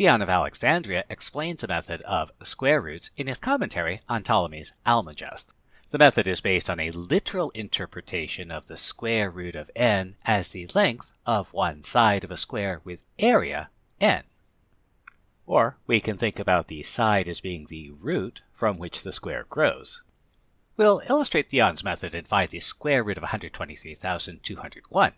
Theon of Alexandria explains the method of square roots in his commentary on Ptolemy's Almagest. The method is based on a literal interpretation of the square root of n as the length of one side of a square with area n. Or we can think about the side as being the root from which the square grows. We'll illustrate Theon's method and find the square root of 123,201.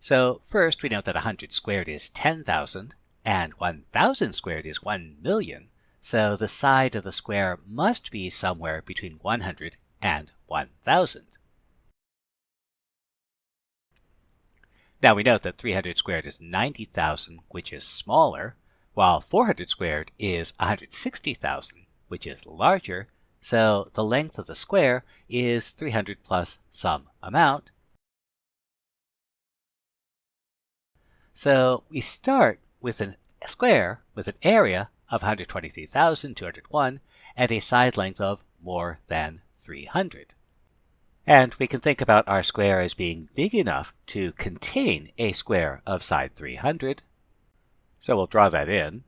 So first we note that 100 squared is 10,000 and 1,000 squared is 1 million. So the side of the square must be somewhere between 100 and 1,000. Now we note that 300 squared is 90,000, which is smaller, while 400 squared is 160,000, which is larger. So the length of the square is 300 plus some amount. So we start with a square with an area of 123,201 and a side length of more than 300. And we can think about our square as being big enough to contain a square of side 300. So we'll draw that in.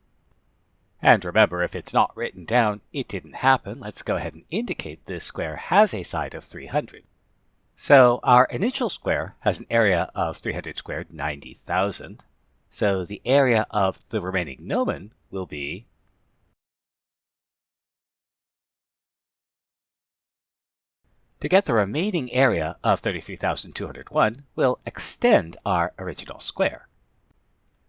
And remember, if it's not written down, it didn't happen. Let's go ahead and indicate this square has a side of 300. So our initial square has an area of 300 squared, 90,000. So the area of the remaining gnomon will be To get the remaining area of 33,201, we'll extend our original square.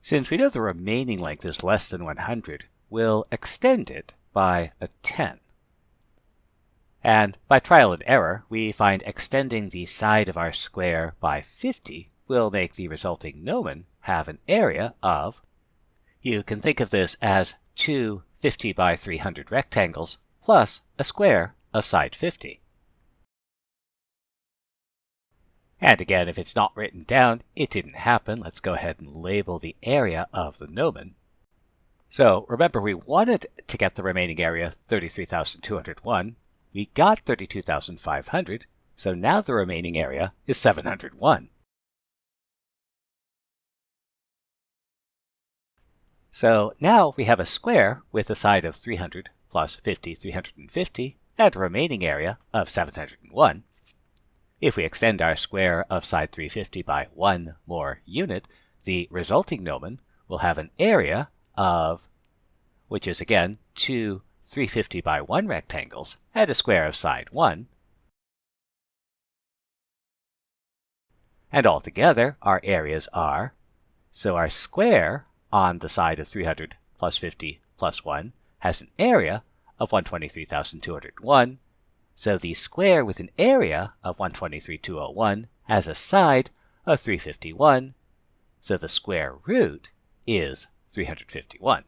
Since we know the remaining length is less than 100, we'll extend it by a 10. And by trial and error, we find extending the side of our square by 50 will make the resulting gnomon have an area of, you can think of this as two 50 by 300 rectangles plus a square of side 50. And again, if it's not written down, it didn't happen. Let's go ahead and label the area of the gnomon. So remember, we wanted to get the remaining area, 33,201. We got 32,500, so now the remaining area is 701. So now we have a square with a side of 300 plus 50, 350, and a remaining area of 701. If we extend our square of side 350 by one more unit, the resulting gnomon will have an area of, which is again two 350 by 1 rectangles and a square of side 1. And altogether, our areas are, so our square on the side of 300 plus 50 plus 1 has an area of 123,201 so the square with an area of 123,201 has a side of 351. So the square root is 351.